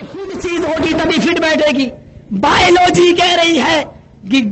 خود چیز ہوگی تبھی فٹ بیٹھے گی۔ بایولوجی کہہ رہی ہے کہ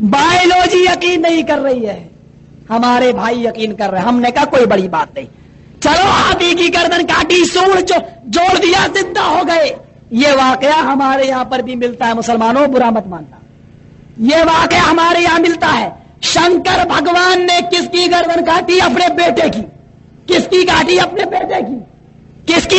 بایولوجی یقین نہیں کر رہی ہے۔ ہمارے بھائی یقین کر رہے ہیں۔ ہم نے کہا کوئی بڑی بات نہیں۔ چلو، ہاتھی کی گردن کاٹی سوڑ جوڑ دیا، زندہ ہو گئے۔ یہ واقعہ ہمارے یہاں پر بھی ملتا ہے، مسلمانوں، برا مت مانتا یہ واقعہ ہمارے یہاں ملتا ہے۔ شنکر بھگوان نے کس کی گردن کاٹی؟ اپنے بیٹے کی۔ کس کی کاٹی؟ اپنے بیٹے کی۔ کس کی؟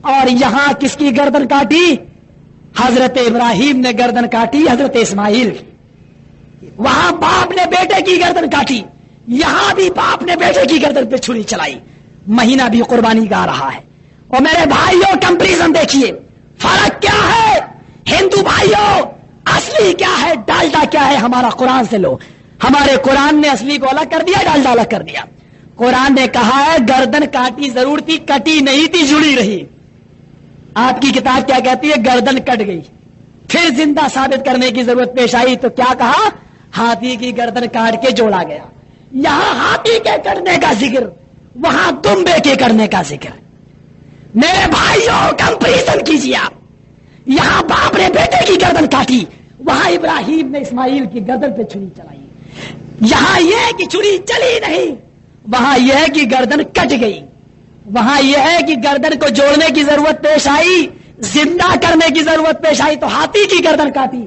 اور یہاں کس کی گردن کاٹی؟ حضرت ابراہیم نے گردن کاٹی، حضرت اسماعیل کی۔ وہاں باپ نے بیٹے کی گردن کاٹی۔ یہاں بھی باپ نے بیٹے کی گردن پہ چھری چلائی۔ مہینہ بھی قربانی گا رہا ہے۔ اور میرے بھائیوں، کمپریزن دیکھیے۔ فرق کیا ہے؟ ہندو بھائیوں اصلی کیا ہے؟ ڈالڈا کیا ہے ہمارا قرآن سے لو۔ ہمارے قرآن نے اصلی کو الگ کر دیا ڈالڈا الگ کر دیا۔ قرآن نے کہا ہے، گردن کاٹی ضرور تھی، کٹی نہیں تھی، جڑی رہی۔ آپ کی کتاب کیا کہتی ہے؟ گردن کٹ گئی۔ پھر زندہ ثابت کرنے کی ضرورت پیش آئی تو کیا کہا؟ ہاتھی کی گردن کاٹ کے جوڑا گیا۔ یہاں ہاتھی کے کرنے کا ذکر، وہاں تمبے کے کرنے کا ذکر۔ میرے بھائیوں کمپریزن کیجیے آپ۔ یہاں باپ نے بیٹے کی گردن کاٹی۔ وہاں ابراہیم نے اسماعیل کی گردن پہ چھری چلائی۔ یہاں یہ کہ چھری چلی نہیں، وہاں یہ ہے کہ گردن کٹ گئی۔ وہاں یہ ہے کہ گردن کو جوڑنے کی ضرورت پیش آئی، زندہ کرنے کی ضرورت پیش آئی، تو ہاتھی کی گردن کاٹی۔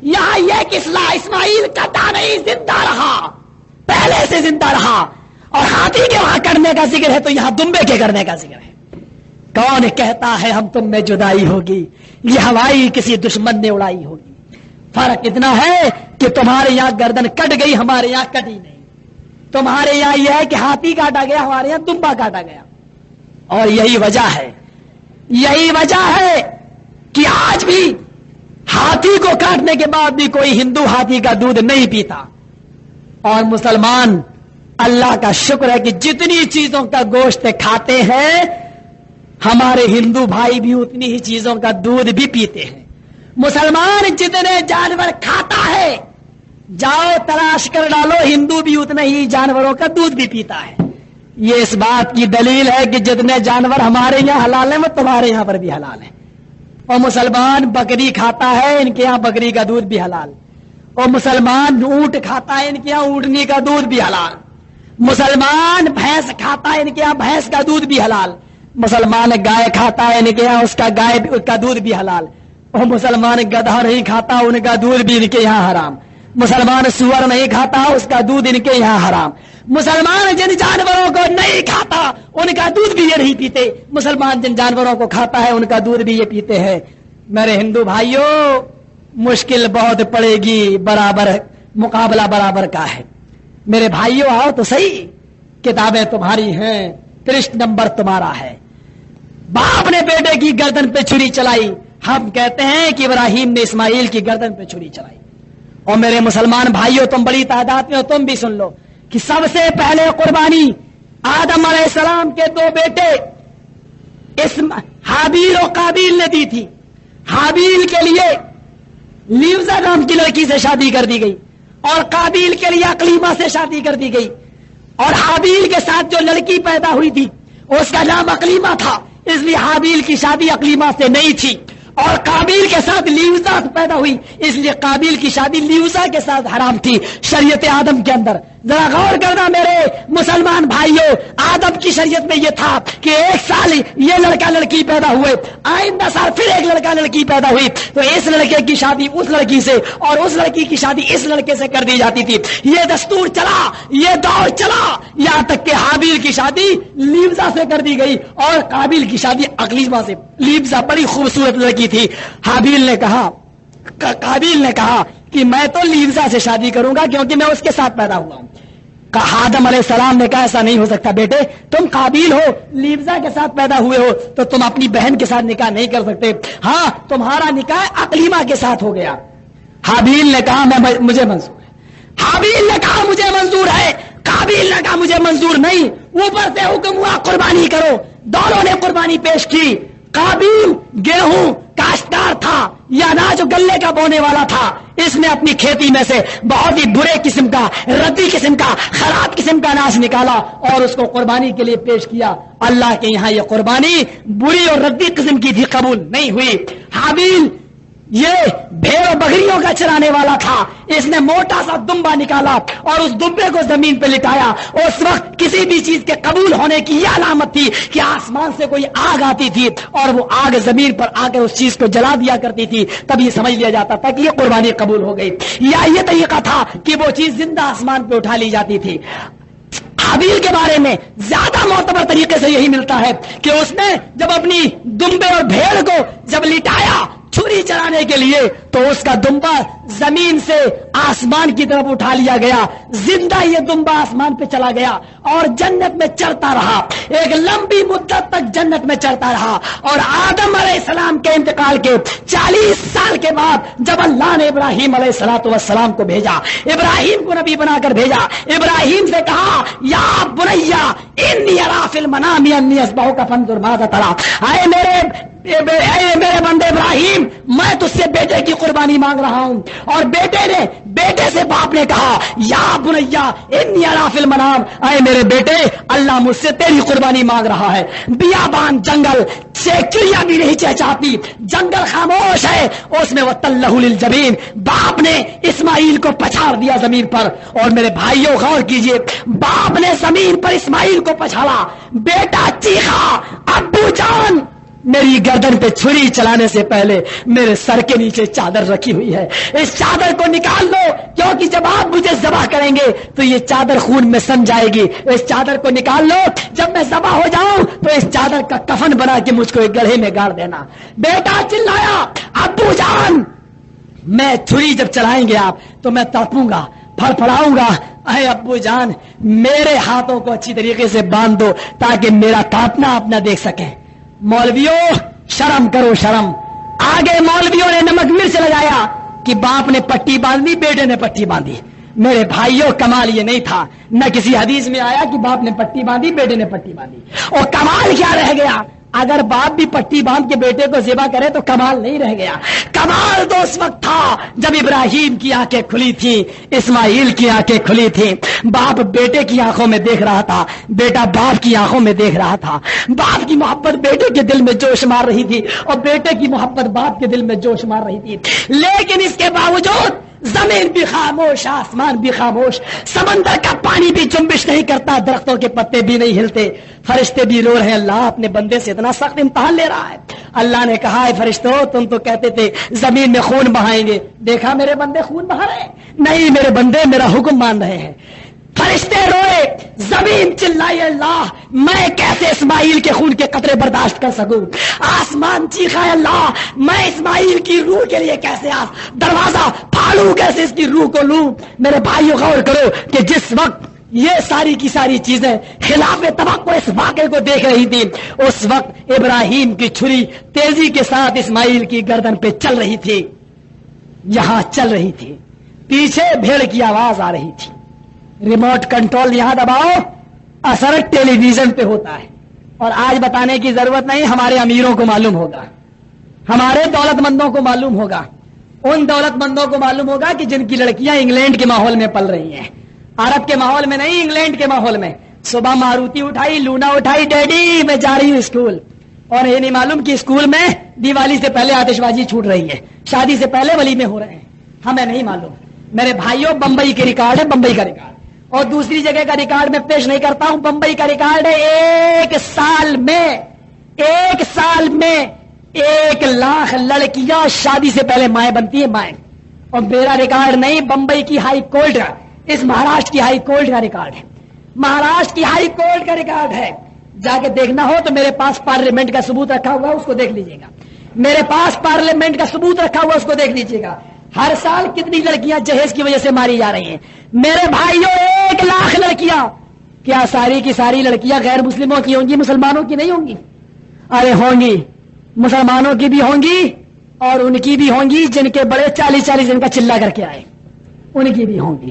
یہاں یہ کسلا اسماعیل کٹا نہیں، زندہ رہا۔ پہلے سے زندہ رہا۔ اور ہاتھی کے وہاں کرنے کا ذکر ہے تو یہاں دمبے کے کرنے کا ذکر ہے۔ کون کہتا ہے ہم تم میں جدائی ہوگی؟ یہ ہوائی کسی دشمن نے اڑائی ہوگی۔ فرق اتنا ہے کہ تمہارے یہاں گردن کٹ گئی، ہمارے یہاں کٹی نہیں۔ تمہارے یہاں یہ ہے کہ ہاتھی کاٹا گیا، ہمارے یہاں دمبا کاٹا گیا۔ اور یہی وجہ ہے۔ یہی وجہ ہے کہ آج بھی ہاتھی کو کاٹنے کے بعد بھی کوئی ہندو ہاتھی کا دودھ نہیں پیتا۔ اور مسلمان، اللہ کا شکر ہے کہ جتنی چیزوں کا گوشت کھاتے ہیں ہمارے ہندو بھائی بھی اتنی ہی چیزوں کا دودھ بھی پیتے ہیں۔ مسلمان جتنے جانور کھاتا ہے، جاؤ تلاش کر ڈالو، ہندو بھی اتنے ہی جانوروں کا دودھ بھی پیتا ہے۔ یہ اس بات کی دلیل ہے کہ جتنے جانور ہمارے یہاں حلال ہیں، وہ تمہارے یہاں پر بھی حلال ہیں۔ اور مسلمان بکری کھاتا ہے، ان کے یہاں بکری کا دودھ بھی حلال۔ اور مسلمان اونٹ کھاتا ہے، ان کے یہاں اونٹنی کا دودھ بھی حلال۔ مسلمان بھینس کھاتا ہے، ان کے یہاں بھینس کا دودھ بھی حلال۔ مسلمان گائے کھاتا ہے یعنی ان کے یہاں اس کا گائے کا دودھ بھی حلال اور مسلمان گدھا نہیں کھاتا، ان کا دودھ بھی ان کے یہاں حرام۔ مسلمان سور نہیں کھاتا، اس کا دودھ ان کے یہاں حرام۔ مسلمان جن جانوروں کو نہیں کھاتا، ان کا دودھ بھی یہ نہیں پیتے۔ مسلمان جن جانوروں کو کھاتا ہے، ان کا دودھ بھی یہ پیتے ہیں۔ میرے ہندو بھائیوں مشکل بہت پڑے گی، برابر مقابلہ برابر کا ہے۔ میرے بھائیوں آؤ تو صحیح کتابیں تمہاری ہیں ترش نمبر تمہارا ہے۔ باپ نے بیٹے کی گردن پہ چھری چلائی۔ ہم کہتے ہیں کہ ابراہیم نے اسماعیل کی گردن پہ چھری چلائی۔ اور میرے مسلمان بھائیوں، تم بڑی تعداد میں ہو، تم بھی سن لو کہ سب سے پہلے قربانی آدم علیہ السلام کے دو بیٹے اس حابیل و قابیل نے دی تھی۔ حابیل کے لیے لیوزا نام کی لڑکی سے شادی کر دی گئی اور قابیل کے لیے اکلیما سے شادی کر دی گئی۔ اور حابیل کے ساتھ جو لڑکی پیدا ہوئی تھی، اس کا نام اکلیما تھا۔ اس لیے حابیل کی شادی اقلیما سے نہیں تھی اور قابیل کے ساتھ لیوزا پیدا ہوئی اس لیے قابیل کی شادی لیوزا کے ساتھ حرام تھی شریعت آدم کے اندر ذرا غور کرنا میرے مسلمان بھائیوں آدم کی شریعت میں یہ تھا کہ ایک سال یہ لڑکا لڑکی پیدا ہوئے، آئندہ سال پھر ایک لڑکا لڑکی پیدا ہوئی، تو اس لڑکے کی شادی اس لڑکی سے اور اس لڑکی کی شادی اس لڑکے سے کر دی جاتی تھی۔ یہ دستور چلا، یہ دور چلا، یہاں تک کہ حابیل کی شادی لیوزا سے کر دی گئی اور قابل کی شادی اقلیما سے۔ لیوزا بڑی خوبصورت لڑکی تھی۔ حابیل نے کہا قابل نے کہا کہ میں تو لیوزا سے شادی کروں گا کیونکہ میں اس کے ساتھ پیدا ہوا ہوں۔ آدم علیہ السلام نے کہا ایسا نہیں ہو سکتا بیٹے، تم قابل ہو لیوزا کے ساتھ پیدا ہوئے ہو، تو تم اپنی بہن کے ساتھ نکاح نہیں کر سکتے۔ ہاں تمہارا نکاح اقلیما کے ساتھ ہو گیا۔ حابیل نے کہا، میں مجھے منظور ہے۔ حابیل نے کہا، مجھے منظور ہے۔ قابل نے کہا، مجھے منظور نہیں۔ اوپر سے حکم ہوا، قربانی کرو۔ دونوں نے قربانی پیش کی۔ قابیل گیہوں کاشتار تھا یہ اناج گلے کا بونے والا تھا۔ اس نے اپنی کھیتی میں سے بہت ہی برے قسم کا ردی قسم کا، خراب قسم کا اناج نکالا اور اس کو قربانی کے لیے پیش کیا۔ اللہ کے یہاں یہ قربانی بری اور ردی قسم کی تھی قبول نہیں ہوئی۔ حابیل یہ بھیڑ بکریوں کا چرانے والا تھا۔ اس نے موٹا سا دمبا نکالا اور اس دمبے کو زمین پہ لٹایا۔ اس وقت کسی بھی چیز کے قبول ہونے کی یہ علامت تھی کہ آسمان سے کوئی آگ آتی تھی اور وہ آگ زمین پر آ کر اس چیز کو جلا دیا کرتی تھی۔ تب یہ سمجھ لیا جاتا تھا کہ یہ قربانی قبول ہو گئی۔ یا یہ طریقہ تھا کہ وہ چیز زندہ آسمان پہ اٹھا لی جاتی تھی۔ حابیل کے بارے میں زیادہ معتبر طریقے سے یہی ملتا ہے کہ اس نے جب اپنی دمبے اور بھیڑ کو جب لٹایا چھری چلانے کے لیے تو اس کا دمبا زمین سے آسمان کی طرف اٹھا لیا گیا۔ زندہ یہ دمبا آسمان پہ چلا گیا اور جنت میں چڑھتا رہا۔ ایک لمبی مدت تک جنت میں چڑھتا رہا۔ اور آدم علیہ السلام کے انتقال کے چالیس سال کے بعد جب اللہ نے ابراہیم علیہ السلاۃ والسلام کو بھیجا، ابراہیم کو نبی بنا کر بھیجا، ابراہیم سے کہا، یا بنیا، انی منامی انی کا فن درماد آئے میرے میرے بندے ابراہیم، میں تج سے بیٹے کی قربانی مانگ رہا ہوں۔ اور بیٹے نے بیٹے سے باپ نے کہا، یا بنیا منام اے میرے بیٹے، اللہ مجھ سے تیری قربانی مانگ رہا ہے۔ بیابان جنگل چڑیا بھی نہیں چہچاتی۔ جنگل خاموش ہے، اس میں وہ تلہ جبین باپ نے اسماعیل کو پچھاڑ دیا زمین پر۔ اور میرے بھائیوں، غور کیجیے، باپ نے زمین پر اسماعیل کو پچھاڑا۔ بیٹا چیخا، ابو جان! میری گردن پہ چھری چلانے سے پہلے میرے سر کے نیچے چادر رکھی ہوئی ہے۔ اس چادر کو نکال دو، کیونکہ جب آپ مجھے ذبح کریں گے تو یہ چادر خون میں سم جائے گی۔ اس چادر کو نکال لو، جب میں ذبح ہو جاؤں تو اس چادر کا کفن بنا کے مجھ کو ایک گڑھے میں گاڑ دینا۔ بیٹا چلایا، ابو جان! میں چھری جب چلائیں گے آپ، تو میں تڑپوں گا، پھڑ پڑاؤں گا۔ اے ابو جان، میرے ہاتھوں کو اچھی طریقے سے باندھ دو تاکہ میرا تاپنا آپ نہ دیکھ سکیں۔ مولویوں، شرم کرو، شرم۔ آگے مولویوں نے نمک مرچ لگایا کہ باپ نے پٹی باندھی، بیٹے نے پٹی باندھی۔ میرے بھائیوں، کمال یہ نہیں تھا۔ نہ کسی حدیث میں آیا کہ باپ نے پٹی باندھی، بیٹے نے پٹی باندھی۔ اور کمال کیا رہ گیا؟ اگر باپ بھی پٹی باندھ کے بیٹے کو ذبح کرے تو کمال نہیں رہ گیا۔ کمال تو اس وقت تھا جب ابراہیم کی آنکھیں کھلی تھی اسماعیل کی آنکھیں کھلی تھی باپ بیٹے کی آنکھوں میں دیکھ رہا تھا، بیٹا باپ کی آنکھوں میں دیکھ رہا تھا۔ باپ کی محبت بیٹے کے دل میں جوش مار رہی تھی اور بیٹے کی محبت باپ کے دل میں جوش مار رہی تھی۔ لیکن اس کے باوجود زمین بھی خاموش، آسمان بھی خاموش، سمندر کا پانی بھی جنبش نہیں کرتا، درختوں کے پتے بھی نہیں ہلتے، فرشتے بھی رو رہے اللہ اپنے بندے سے اتنا سخت امتحان لے رہا ہے۔ اللہ نے کہا ہے فرشتوں تم تو کہتے تھے، زمین میں خون بہائیں گے۔ دیکھا، میرے بندے خون بہا رہے نہیں، میرے بندے میرا حکم مان رہے ہیں۔ فرشتے روئے، زمین چلائی اللہ، میں کیسے اسماعیل کے خون کے قطرے برداشت کر سکوں؟ آسمان چیخا اللہ، میں اسماعیل کی روح کے لیے کیسے آ دروازہ پھاڑوں کیسے اس کی روح کو لوں؟ میرے بھائیوں، غور کرو کہ جس وقت یہ ساری کی ساری چیزیں خلاف توقع اس واقعے کو دیکھ رہی تھی اس وقت ابراہیم کی چھری تیزی کے ساتھ اسماعیل کی گردن پہ چل رہی تھی۔ یہاں چل رہی تھی۔ پیچھے بھیڑ کی آواز آ رہی تھی۔ ریموٹ کنٹرول یہاں دباؤ، اثر ٹیلی ویژن پہ ہوتا ہے۔ اور آج بتانے کی ضرورت نہیں، ہمارے امیروں کو معلوم ہوگا۔ ہمارے دولت مندوں کو معلوم ہوگا۔ ان دولت مندوں کو معلوم ہوگا کہ جن کی لڑکیاں انگلینڈ کے ماحول میں پل رہی ہیں۔ عرب کے ماحول میں نہیں، انگلینڈ کے ماحول میں۔ صبح ماروتی اٹھائی، لونا اٹھائی، ڈیڈی، میں جا رہی ہوں اسکول۔ اور یہ نہیں معلوم کہ اسکول میں دیوالی سے پہلے آتش بازی چھوٹ رہی ہے۔ شادی سے پہلے ولی میں ہو رہے ہیں۔ ہمیں نہیں معلوم۔ میرے بھائیوں، بمبئی کے ریکارڈ ہے بمبئی کا ریکارڈ۔ اور دوسری جگہ کا ریکارڈ میں پیش نہیں کرتا ہوں، بمبئی کا ریکارڈ ہے ایک سال میں، ایک سال میں ایک لاکھ لڑکیاں شادی سے پہلے مائیں بنتی ہیں مائیں۔ اور میرا ریکارڈ نہیں، بمبئی کی ہائی کورٹ کا، اس مہاراشٹر کی ہائی کورٹ کا ریکارڈ ہے۔ مہاراشٹر کی ہائی کورٹ کا ریکارڈ ہے۔ جا کے دیکھنا ہو تو میرے پاس پارلیمنٹ کا ثبوت رکھا ہوا اس کو دیکھ لیجیے گا۔ میرے پاس پارلیمنٹ کا ثبوت رکھا ہوا اس کو دیکھ لیجیے گا۔ ہر سال کتنی لڑکیاں جہیز کی وجہ سے ماری جا رہی ہیں۔ میرے بھائیوں، ایک لاکھ لڑکیاں۔ کیا ساری کی ساری لڑکیاں غیر مسلموں کی ہوں گی، مسلمانوں کی نہیں ہوں گی؟ ارے ہوں گی۔ مسلمانوں کی بھی ہوں گی اور ان کی بھی ہوں گی جن کے بڑے چالیس چالیس دن کا چلا کر کے آئے۔ ان کی بھی ہوں گی۔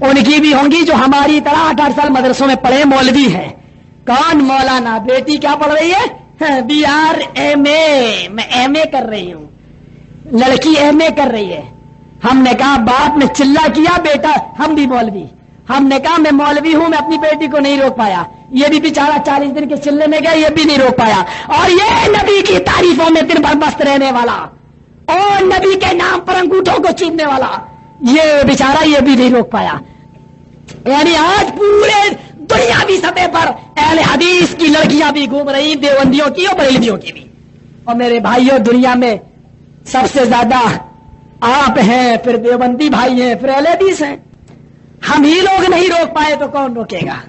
ان کی بھی ہوں گی جو ہماری طرح آٹھ آٹھ سال مدرسوں میں پڑھے مولوی ہے کون مولانا؟ بیٹی کیا پڑھ رہی ہے؟ ہاں، بی آر ایم اے۔ میں ایم اے کر رہی ہوں۔ لڑکی ایم اے کر رہی ہے۔ ہم نے کہا، باپ نے چلا کیا، بیٹا، ہم بھی مولوی۔ ہم نے کہا میں مولوی ہوں، میں اپنی بیٹی کو نہیں روک پایا۔ یہ بھی بیچارہ چالیس دن کے چلے میں گیا، یہ بھی نہیں روک پایا۔ اور یہ نبی کی تعریفوں میں دن بھر مست رہنے والا۔ اور نبی کے نام پر انگوٹھوں کو چیمنے والا۔ یہ بیچارہ یہ بھی نہیں روک پایا۔ یعنی آج پورے دنیا بھی سطح پر اہل حدیث کی لڑکیاں بھی گھوم رہی، دیوبندیوں کی اور بریلویوں کی بھی۔ اور میرے بھائیوں، دنیا میں سب سے زیادہ آپ ہیں، پھر دیوبندی بھائی ہیں، پھر اہل حدیث ہیں۔ ہم ہی لوگ نہیں روک پائے تو کون روکے گا؟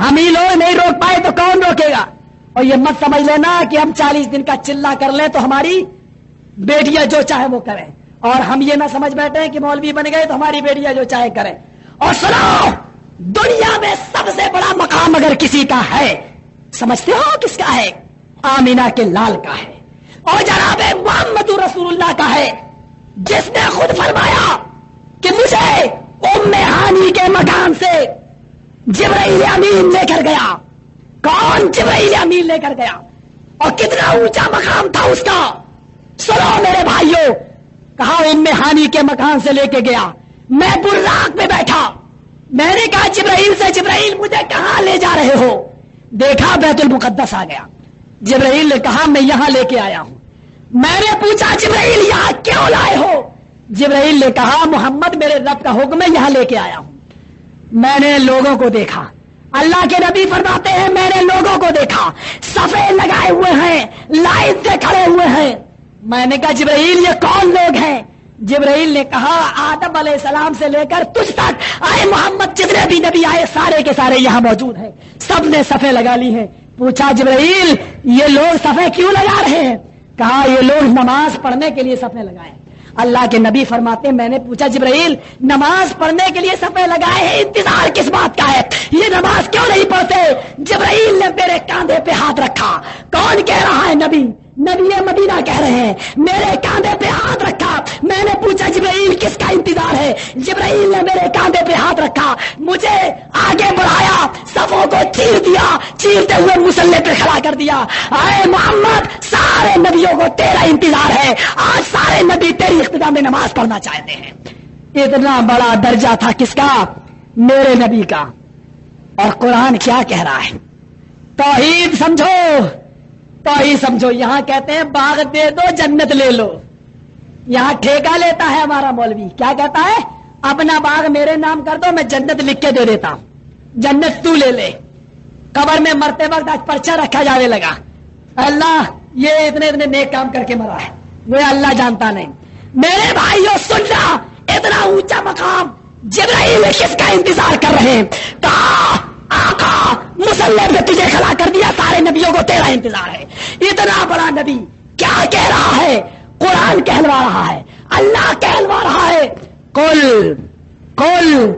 ہم ہی لوگ نہیں روک پائے تو کون روکے گا؟ اور یہ مت سمجھ لینا کہ ہم چالیس دن کا چلا کر لیں تو ہماری بیٹیاں جو چاہے وہ کریں۔ اور ہم یہ نہ سمجھ بیٹھے کہ مولوی بن گئے تو ہماری بیٹیاں جو چاہے کریں۔ اور سنو، دنیا میں سب سے بڑا مقام اگر کسی کا ہے، سمجھتے ہو کس کا ہے؟ آمینا کے لال کا ہے۔ اور جناب محمد رسول اللہ کا ہے۔ جس نے خود فرمایا کہ مجھے ام ہانی کے مکان سے جبرائیل امین لے کر گیا۔ کون جبرائیل امین لے کر گیا؟ اور کتنا اونچا مقام تھا اس کا؟ سنو میرے بھائیوں کہا ام ہانی کے مکان سے لے کے گیا؟ میں براق میں بیٹھا۔ میں نے کہا، جبرائیل سے جبرائیل، مجھے کہاں لے جا رہے ہو؟ دیکھا بیت المقدس آ گیا۔ جبرائیل نے کہا، میں یہاں لے کے آیا ہوں۔ میں نے پوچھا، جبرائیل یہاں کیوں لائے ہو؟ جبرائیل نے کہا، محمد میرے رب کا حکم ہے، یہاں لے کے آیا ہوں۔ میں نے لوگوں کو دیکھا۔ اللہ کے نبی فرماتے ہیں، میں نے لوگوں کو دیکھا۔ سفید لگائے ہوئے ہیں لائن سے کھڑے ہوئے ہیں۔ میں نے کہا، جبرائیل، یہ کون لوگ ہیں؟ جبرائیل نے کہا، آدم علیہ السلام سے لے کر تجھ تک آئے محمد، جتنے بھی نبی آئے، سارے کے سارے یہاں موجود ہیں۔ سب نے سفے لگا لی ہیں۔ پوچھا، جبرائیل، یہ لوگ سفے کیوں لگا رہے ہیں؟ کہا، یہ لوگ نماز پڑھنے کے لیے سفے لگائے اللہ کے نبی فرماتے میں نے پوچھا، جبرائیل، نماز پڑھنے کے لیے سفے لگائے ہیں، انتظار کس بات کا ہے؟ یہ نماز کیوں نہیں پڑھتے؟ جبرائیل نے میرے کاندھے پہ ہاتھ رکھا۔ کون کہہ رہا ہے نبی؟ نبی مدینہ کہہ رہے ہیں، میرے کاندھے پہ ہاتھ رکھا۔ میں نے پوچھا، جبرائیل کس کا انتظار ہے؟ جبرائیل نے میرے کاندھے پہ ہاتھ رکھا۔ مجھے آگے بڑھایا، صفوں کو چیر دیا، چیرتے ہوئے مسلح پہ کھڑا کر دیا۔ اے محمد، سارے نبیوں کو تیرا انتظار ہے۔ آج سارے نبی تیری اقتدار میں نماز پڑھنا چاہتے ہیں۔ اتنا بڑا درجہ تھا کس کا؟ میرے نبی کا۔ اور قرآن کیا کہہ رہا ہے؟ توحید سمجھو۔ تو ہی سمجھو، یہاں کہتے ہیں باغ دے دو، جنت لے لو۔ یہاں ٹھیکہ لیتا ہے ہمارا مولوی۔ کیا کہتا ہے؟ اپنا باغ میرے نام کر دو، میں جنت لکھ کے دے دیتا ہوں۔ جنت تو لے لے۔ قبر میں مرتے وقت آج پرچا رکھا جانے لگا۔ اللہ، یہ اتنے اتنے نیک کام کر کے مرا ہے۔ وہ اللہ جانتا نہیں۔ میرے بھائیوں سن رہا اتنا اونچا مقام جبرائیل کس کا انتظار کر رہے ہیں۔ کہا، آقا مسلح پہ تجھے کھڑا کر دیا، سارے نبیوں کو تیرا انتظار ہے۔ اتنا بڑا نبی کیا کہہ رہا ہے؟ قرآن کہلوا رہا ہے، اللہ کہلوا رہا ہے۔ کل کل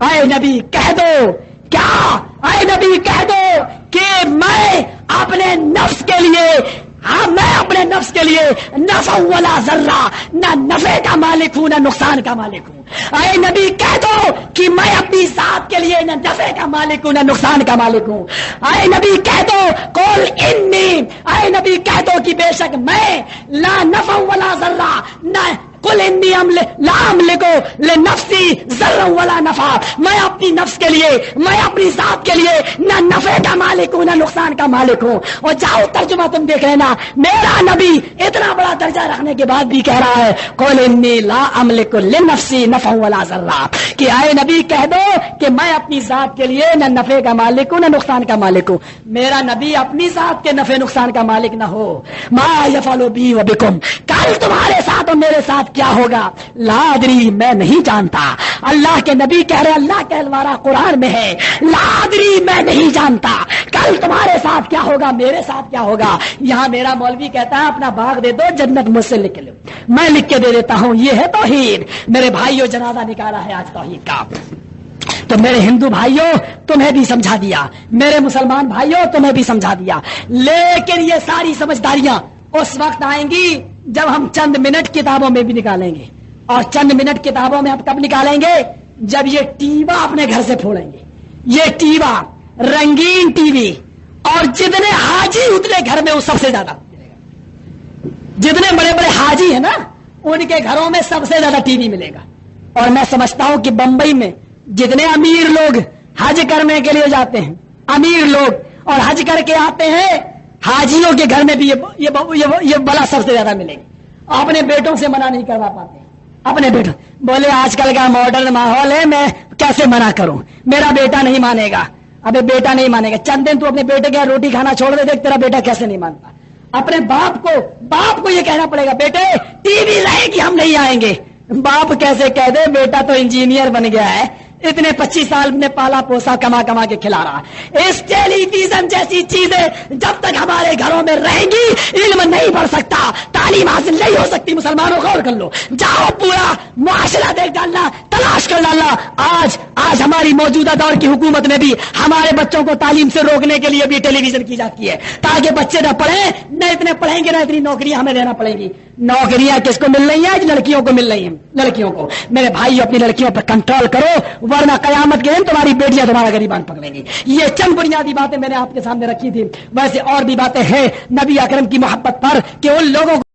اے نبی کہہ دو۔ کیا؟ اے نبی کہہ دو کہ میں اپنے نفس کے لیے ہاں میں اپنے نفس کے لیے نفع والا ذرہ، نہ نفع کا مالک ہوں، نہ نقصان کا مالک ہوں۔ اے نبی، کہہ دو کہ میں اپنی ذات کے لیے نہ نفع کا مالک ہوں، نہ نقصان کا مالک ہوں۔ اے نبی، کہہ دو کول انی۔ اے نبی، کہہ دو کہ بے شک میں لا نفع ولا ذرہ، نہ کل لام لکھو لے نفسی ذرا والا نفع. میں اپنی نفس کے لیے، میں اپنی ذات کے لیے نہ نفع کا مالک ہوں، نہ نقصان کا مالک ہوں. اور جاؤ ترجمہ تم دیکھ لینا. میرا نبی اتنا بڑا درجہ رکھنے کے بعد بھی کہہ رہا ہے کول انی لا املک لنفسی نفع والا ذرا. کہ آئے نبی کہہ دو کہ میں اپنی ذات کے لیے نہ نفع کا مالک ہوں، نہ نقصان کا مالک ہوں. میرا نبی اپنی ذات کے نفع نقصان کا مالک نہ ہو. ما یفعل بی و بکم. کل تمہارے ساتھ اور میرے ساتھ کیا ہوگا؟ لادری میں نہیں جانتا۔ اللہ کے نبی کہہ رہے اللہ کہلوارا قرآن میں ہے۔ لادری میں نہیں جانتا۔ کل تمہارے ساتھ کیا ہوگا؟ میرے ساتھ کیا ہوگا؟ یہاں میرا مولوی کہتا ہے، اپنا باغ دے دو، جنت مجھ سے لکھ لو۔ میں لکھ کے دے دیتا ہوں، یہ ہے توحید۔ میرے بھائیوں، جنازہ نکالا ہے آج توحید کا۔ تو میرے ہندو بھائیوں، تمہیں بھی سمجھا دیا۔ میرے مسلمان بھائیوں، تمہیں بھی سمجھا دیا۔ لیکن یہ ساری سمجھداریاں اس وقت آئیں گی جب ہم چند منٹ کتابوں میں بھی نکالیں گے اور چند منٹ کتابوں میں ہم کب نکالیں گے؟ جب یہ ٹیوا اپنے گھر سے پھوڑیں گے۔ یہ ٹیوا رنگین ٹی وی اور جتنے حاجی اتنے گھر میں وہ سب سے زیادہ۔ جتنے بڑے بڑے حاجی ہیں نا، ان کے گھروں میں سب سے زیادہ ٹی وی ملے گا۔ اور میں سمجھتا ہوں کہ بمبئی میں جتنے امیر لوگ حج کرنے کے لیے جاتے ہیں، امیر لوگ اور حج کر کے آتے ہیں حاجیوں کے گھر میں بھی یہ یہ, یہ, بلا سب سے زیادہ ملے گی اپنے بیٹوں سے منع نہیں کروا پاتے۔ اپنے بیٹوں بولے آج کل کا ماڈرن ماحول ہے میں کیسے منع کروں؟ میرا بیٹا نہیں مانے گا۔ ابھی بیٹا نہیں مانے گا۔ چند دن تو اپنے بیٹے کے روٹی کھانا چھوڑ دے دیکھ تیرا بیٹا کیسے نہیں مانتا؟ اپنے باپ کو باپ کو یہ کہنا پڑے گا بیٹے ٹی وی رہے گی ہم نہیں آئیں گے۔ باپ کیسے کہہ دے بیٹا تو انجینئر بن گیا ہے۔ اتنے پچیس سال میں پالا پوسا کما کما کے کھلا رہا اس ٹیلی ویژن جیسی چیزیں جب تک ہمارے گھروں میں رہیں گی، علم نہیں بڑھ سکتا، تعلیم حاصل نہیں ہو سکتی۔ مسلمانوں، غور کر لو۔ جاؤ پورا معاشرہ دیکھ ڈالنا، تلاش کر ڈالنا۔ آج آج ہماری موجودہ دور کی حکومت میں بھی ہمارے بچوں کو تعلیم سے روکنے کے لیے بھی ٹیلی ویژن کی جاتی ہے۔ تاکہ بچے نہ پڑھیں، نہ اتنے پڑھیں گے، نہ اتنی نوکریاں ہمیں دینا پڑیں گی۔ نوکریاں کس کو مل رہی ہیں؟ لڑکیوں کو مل رہی ہیں، لڑکیوں کو۔ میرے بھائی اپنی لڑکیوں پر کنٹرول کرو۔ ورنہ قیامت کے دن تمہاری بیٹیاں تمہارا گریبان پکڑیں گی۔ یہ چند بنیادی باتیں میں نے آپ کے سامنے رکھی تھی ویسے اور بھی باتیں ہیں نبی اکرم کی محبت پر کہ ان لوگوں کو